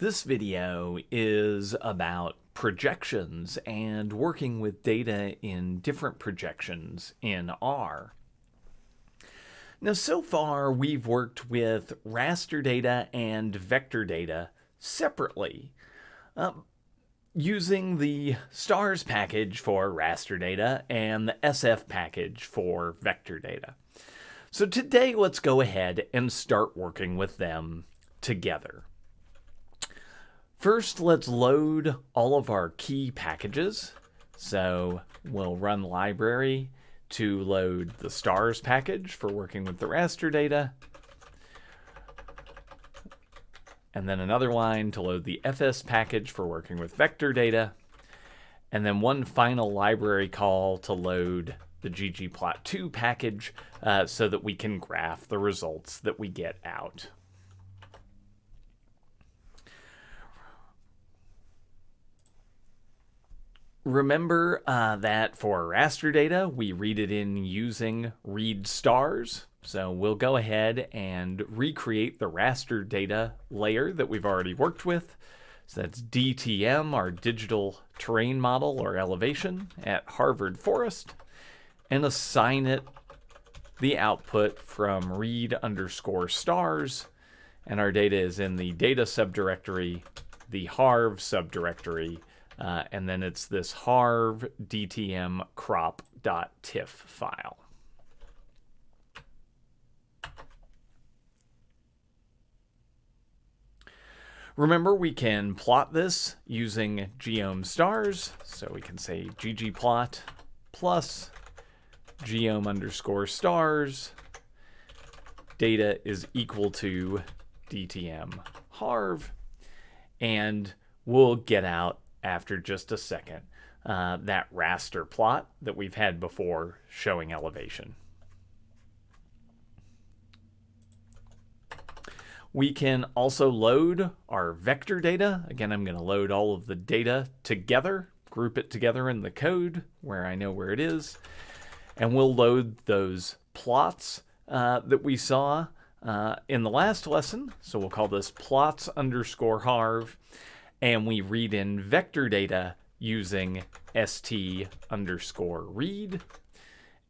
This video is about projections and working with data in different projections in R. Now, so far we've worked with raster data and vector data separately, uh, using the stars package for raster data and the SF package for vector data. So today let's go ahead and start working with them together. First, let's load all of our key packages. So we'll run library to load the stars package for working with the raster data. And then another line to load the fs package for working with vector data. And then one final library call to load the ggplot2 package uh, so that we can graph the results that we get out. Remember uh, that for raster data, we read it in using read stars. So we'll go ahead and recreate the raster data layer that we've already worked with. So that's DTM, our digital terrain model or elevation at Harvard Forest, and assign it the output from read underscore stars. And our data is in the data subdirectory, the harv subdirectory, uh, and then it's this harv dtm crop.tiff file. Remember, we can plot this using geom stars. So we can say ggplot plus geom underscore stars data is equal to dtm harv. And we'll get out after just a second uh, that raster plot that we've had before showing elevation. We can also load our vector data. Again, I'm going to load all of the data together, group it together in the code where I know where it is, and we'll load those plots uh, that we saw uh, in the last lesson. So we'll call this plots underscore harv and we read in vector data using st underscore read.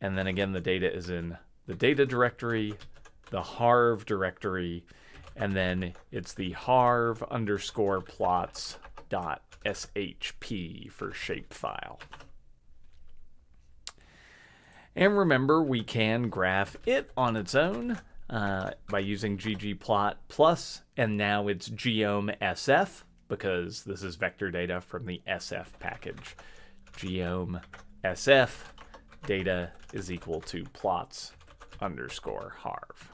And then again, the data is in the data directory, the harv directory, and then it's the harv underscore plots dot shp for shapefile. And remember, we can graph it on its own uh, by using ggplot plus, and now it's geom sf because this is vector data from the SF package. Geom SF data is equal to plots underscore harv.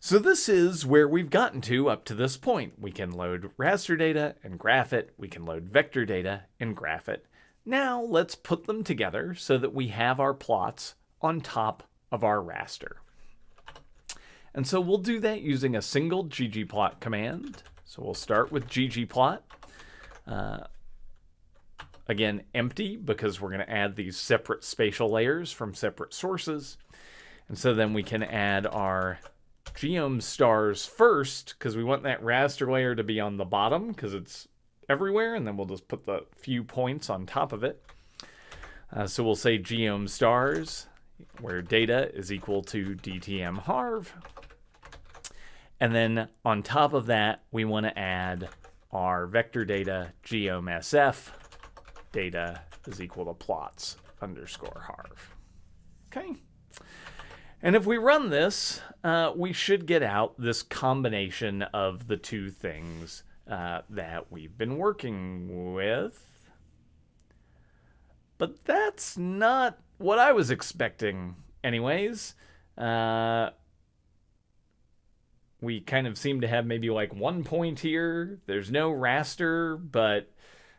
So this is where we've gotten to up to this point. We can load raster data and graph it. We can load vector data and graph it. Now let's put them together so that we have our plots on top of our raster. And so we'll do that using a single ggplot command. So we'll start with ggplot. Uh, again, empty because we're going to add these separate spatial layers from separate sources. And so then we can add our geom stars first because we want that raster layer to be on the bottom because it's everywhere. And then we'll just put the few points on top of it. Uh, so we'll say geom stars where data is equal to dtm harv. And then on top of that, we want to add our vector data geom_sf data is equal to plots underscore harv. Okay. And if we run this, uh, we should get out this combination of the two things uh, that we've been working with. But that's not what I was expecting anyways. Uh, we kind of seem to have maybe like one point here. There's no raster, but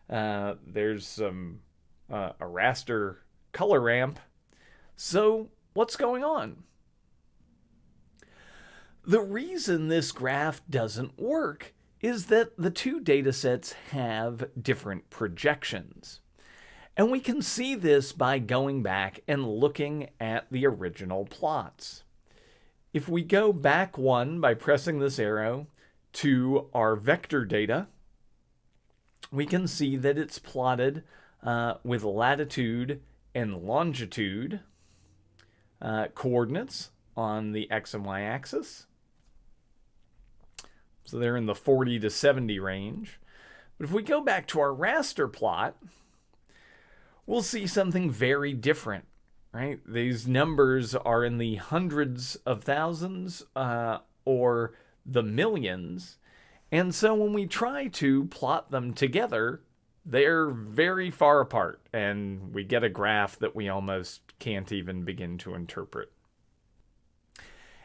uh, there's some uh, a raster color ramp. So what's going on? The reason this graph doesn't work is that the two data sets have different projections. And we can see this by going back and looking at the original plots. If we go back one by pressing this arrow to our vector data, we can see that it's plotted uh, with latitude and longitude uh, coordinates on the x and y axis. So they're in the 40 to 70 range. But if we go back to our raster plot, we'll see something very different, right? These numbers are in the hundreds of thousands uh, or the millions. And so when we try to plot them together, they're very far apart, and we get a graph that we almost can't even begin to interpret.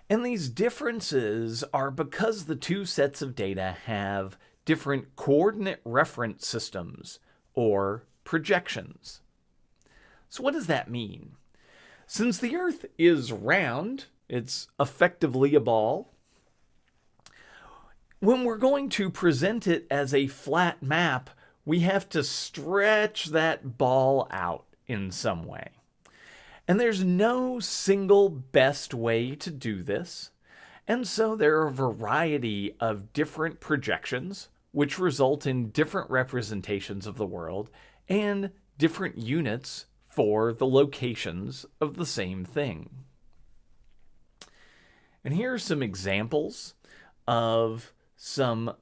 And these differences are because the two sets of data have different coordinate reference systems, or projections. So what does that mean? Since the Earth is round, it's effectively a ball, when we're going to present it as a flat map, we have to stretch that ball out in some way. And there's no single best way to do this. And so there are a variety of different projections, which result in different representations of the world and different units for the locations of the same thing. And here are some examples of some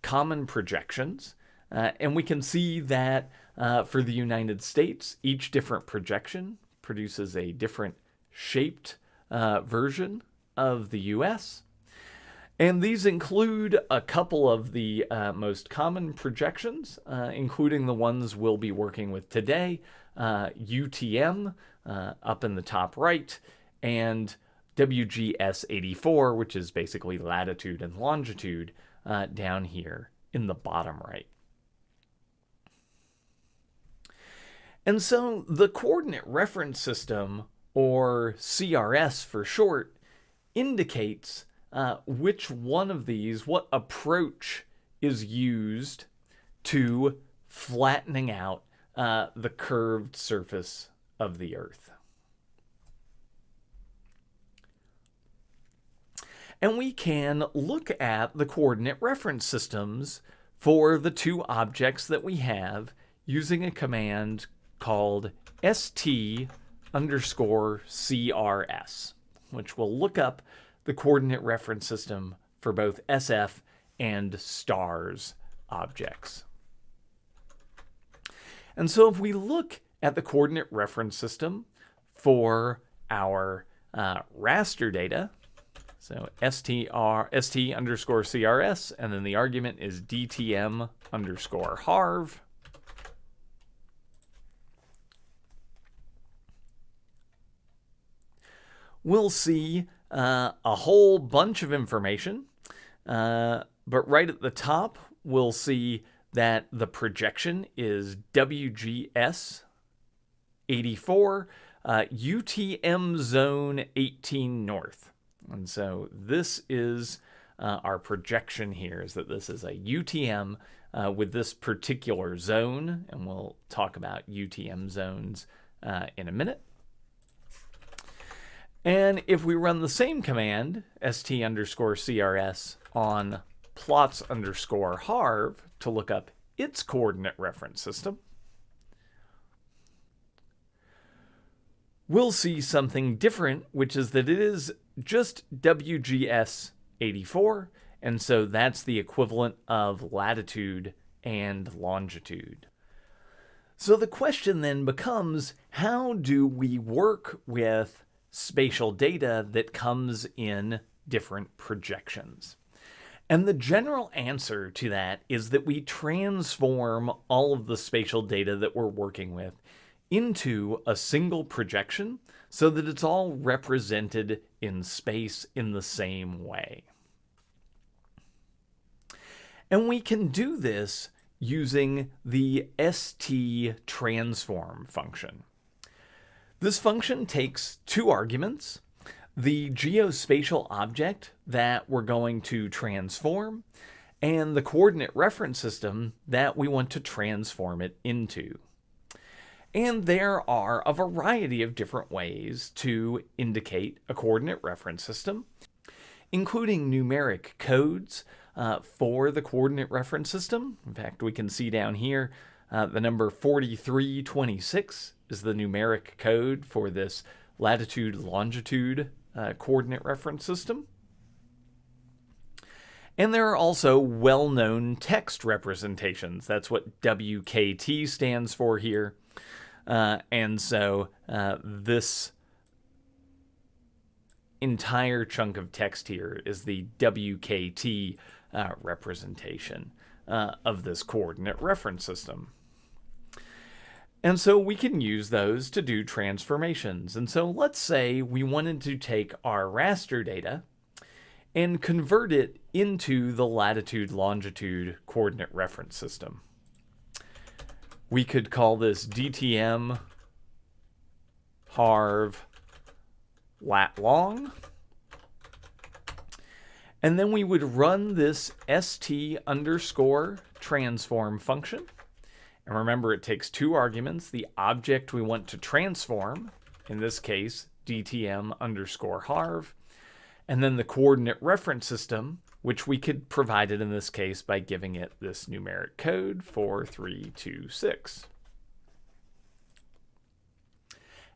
common projections. Uh, and we can see that uh, for the United States, each different projection produces a different shaped uh, version of the US. And these include a couple of the uh, most common projections, uh, including the ones we'll be working with today, UTM uh, up in the top right, and WGS 84, which is basically latitude and longitude, uh, down here in the bottom right. And so the coordinate reference system, or CRS for short, indicates uh, which one of these, what approach is used to flattening out uh, the curved surface of the Earth. and we can look at the coordinate reference systems for the two objects that we have using a command called st underscore crs, which will look up the coordinate reference system for both SF and stars objects. And so if we look at the coordinate reference system for our uh, raster data, so str st underscore crs, and then the argument is dtm underscore harv. We'll see uh, a whole bunch of information, uh, but right at the top, we'll see that the projection is WGS 84, uh, UTM zone 18 north. And so this is uh, our projection here is that this is a UTM uh, with this particular zone, and we'll talk about UTM zones uh, in a minute. And if we run the same command, st underscore crs, on plots underscore harv to look up its coordinate reference system, we'll see something different, which is that it is just WGS 84, and so that's the equivalent of latitude and longitude. So the question then becomes, how do we work with spatial data that comes in different projections? And the general answer to that is that we transform all of the spatial data that we're working with into a single projection so that it's all represented in space in the same way. And we can do this using the st transform function. This function takes two arguments, the geospatial object that we're going to transform and the coordinate reference system that we want to transform it into. And there are a variety of different ways to indicate a coordinate reference system, including numeric codes, uh, for the coordinate reference system. In fact, we can see down here uh, the number 4326 is the numeric code for this latitude longitude uh, coordinate reference system. And there are also well known text representations. That's what WKT stands for here. Uh, and so uh, this entire chunk of text here is the WKT uh, representation uh, of this coordinate reference system. And so we can use those to do transformations. And so let's say we wanted to take our raster data and convert it into the latitude longitude coordinate reference system. We could call this DTM harv lat long. And then we would run this st underscore transform function. And remember, it takes two arguments, the object we want to transform, in this case, dtm underscore harv, and then the coordinate reference system, which we could provide it in this case by giving it this numeric code 4326.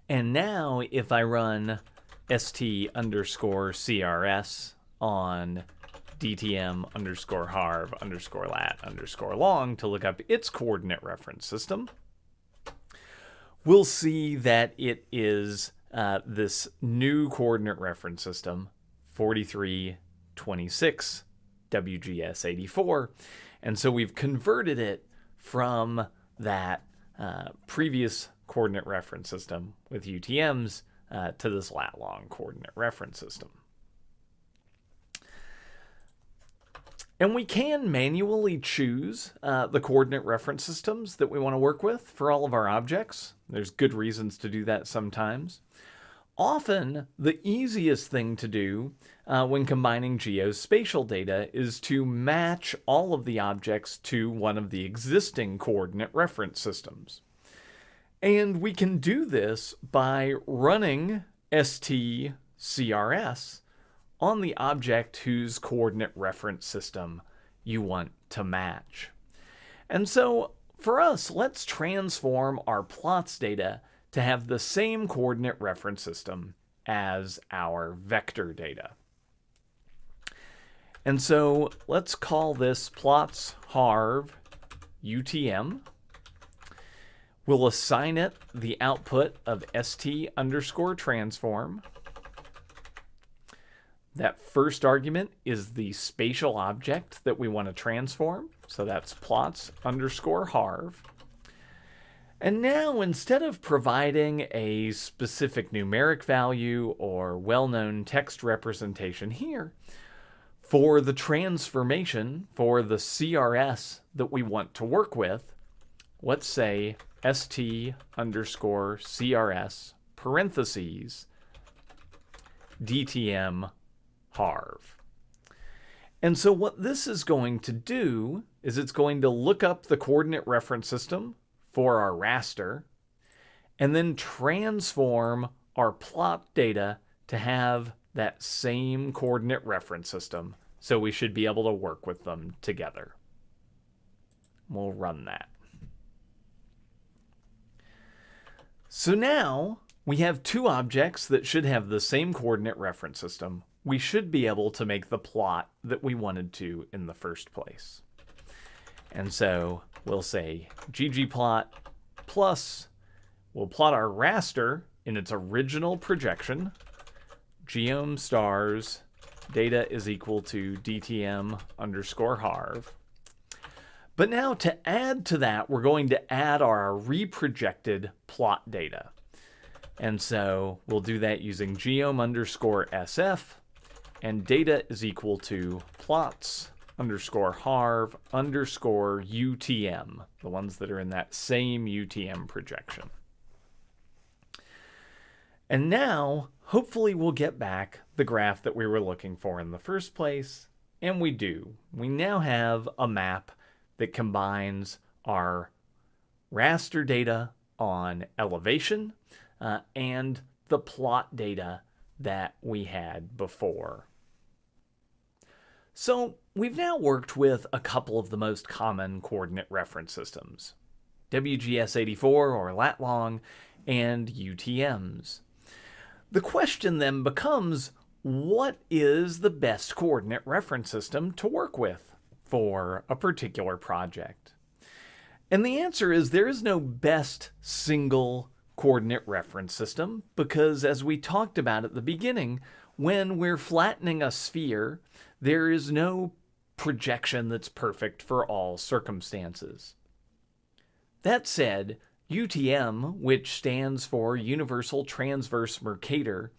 And now if I run st underscore crs on dtm underscore harv underscore lat underscore long to look up its coordinate reference system, we'll see that it is uh, this new coordinate reference system, 4326 WGS 84. And so we've converted it from that uh, previous coordinate reference system with UTMs uh, to this lat long coordinate reference system. And we can manually choose uh, the coordinate reference systems that we want to work with for all of our objects. There's good reasons to do that sometimes. Often, the easiest thing to do uh, when combining geospatial data is to match all of the objects to one of the existing coordinate reference systems. And we can do this by running stcrs on the object whose coordinate reference system you want to match. And so for us, let's transform our plots data to have the same coordinate reference system as our vector data. And so let's call this plots harv UTM. We'll assign it the output of st underscore transform. That first argument is the spatial object that we want to transform. So that's plots underscore harv. And now, instead of providing a specific numeric value or well-known text representation here, for the transformation for the CRS that we want to work with, let's say st underscore CRS parentheses DTM And so what this is going to do is it's going to look up the coordinate reference system for our raster and then transform our plot data to have that same coordinate reference system. So we should be able to work with them together. We'll run that. So now we have two objects that should have the same coordinate reference system we should be able to make the plot that we wanted to in the first place. And so we'll say ggplot plus, we'll plot our raster in its original projection, geom stars data is equal to dtm underscore harv. But now to add to that, we're going to add our reprojected plot data. And so we'll do that using geom underscore sf and data is equal to plots underscore harv underscore UTM, the ones that are in that same UTM projection. And now, hopefully we'll get back the graph that we were looking for in the first place, and we do. We now have a map that combines our raster data on elevation uh, and the plot data that we had before. So we've now worked with a couple of the most common coordinate reference systems, WGS84 or lat-long and UTMs. The question then becomes, what is the best coordinate reference system to work with for a particular project? And the answer is there is no best single coordinate reference system because as we talked about at the beginning, when we're flattening a sphere, there is no projection that's perfect for all circumstances. That said, UTM, which stands for Universal Transverse Mercator,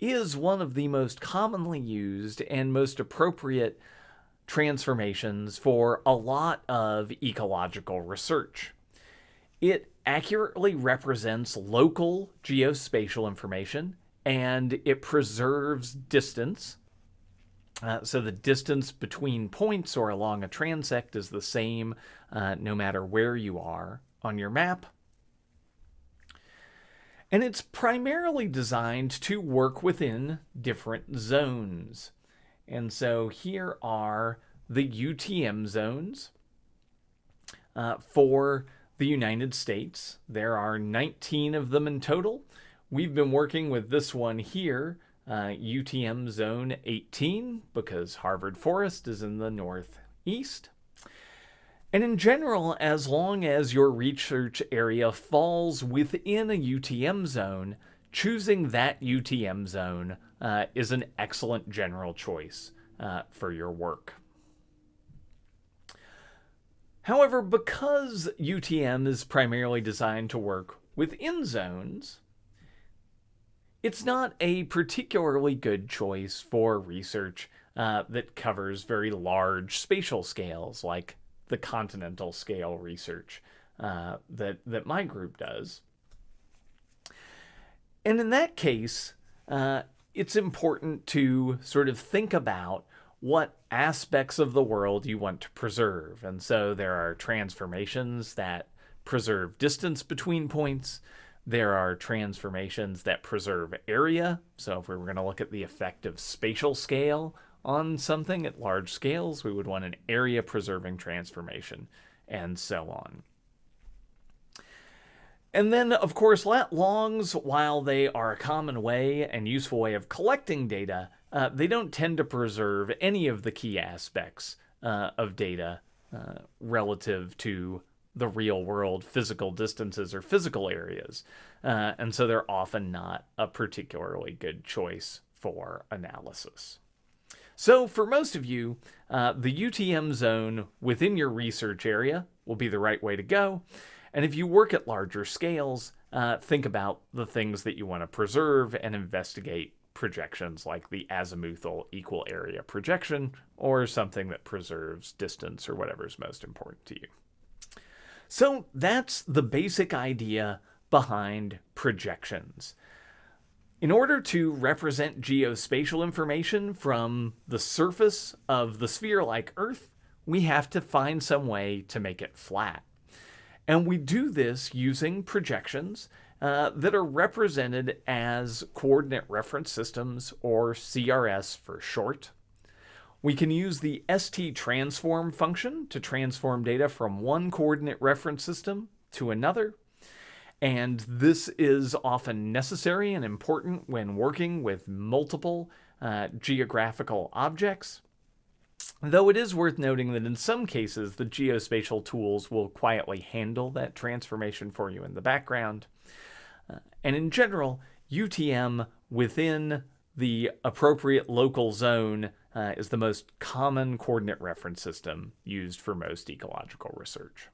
is one of the most commonly used and most appropriate transformations for a lot of ecological research. It accurately represents local geospatial information and it preserves distance. Uh, so the distance between points or along a transect is the same uh, no matter where you are on your map. And it's primarily designed to work within different zones. And so here are the UTM zones uh, for the United States. There are 19 of them in total. We've been working with this one here, uh, UTM Zone 18, because Harvard Forest is in the northeast. And in general, as long as your research area falls within a UTM zone, choosing that UTM zone uh, is an excellent general choice uh, for your work. However, because UTM is primarily designed to work within zones, it's not a particularly good choice for research uh, that covers very large spatial scales like the continental scale research uh, that, that my group does. And in that case, uh, it's important to sort of think about what aspects of the world you want to preserve. And so there are transformations that preserve distance between points. There are transformations that preserve area. So if we were going to look at the effect of spatial scale on something at large scales, we would want an area preserving transformation, and so on. And then, of course, lat longs, while they are a common way and useful way of collecting data, uh, they don't tend to preserve any of the key aspects uh, of data uh, relative to the real world physical distances or physical areas. Uh, and so they're often not a particularly good choice for analysis. So for most of you, uh, the UTM zone within your research area will be the right way to go. And if you work at larger scales, uh, think about the things that you want to preserve and investigate projections like the azimuthal equal area projection or something that preserves distance or whatever is most important to you. So that's the basic idea behind projections. In order to represent geospatial information from the surface of the sphere like Earth, we have to find some way to make it flat. And we do this using projections uh, that are represented as coordinate reference systems, or CRS for short. We can use the ST transform function to transform data from one coordinate reference system to another. And this is often necessary and important when working with multiple uh, geographical objects. Though it is worth noting that in some cases, the geospatial tools will quietly handle that transformation for you in the background. Uh, and in general, UTM within the appropriate local zone uh, is the most common coordinate reference system used for most ecological research.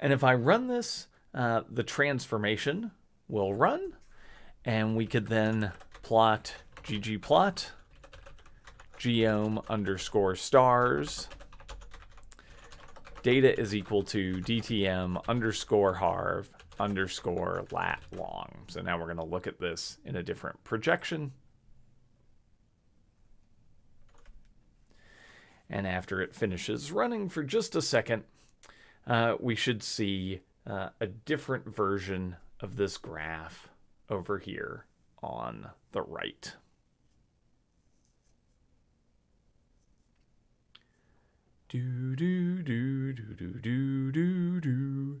And if I run this, uh, the transformation will run, and we could then plot ggplot geom underscore stars data is equal to dtm underscore harv underscore lat long. So now we're going to look at this in a different projection. And after it finishes running for just a second, uh, we should see uh, a different version of this graph over here on the right. Do do do do do do do do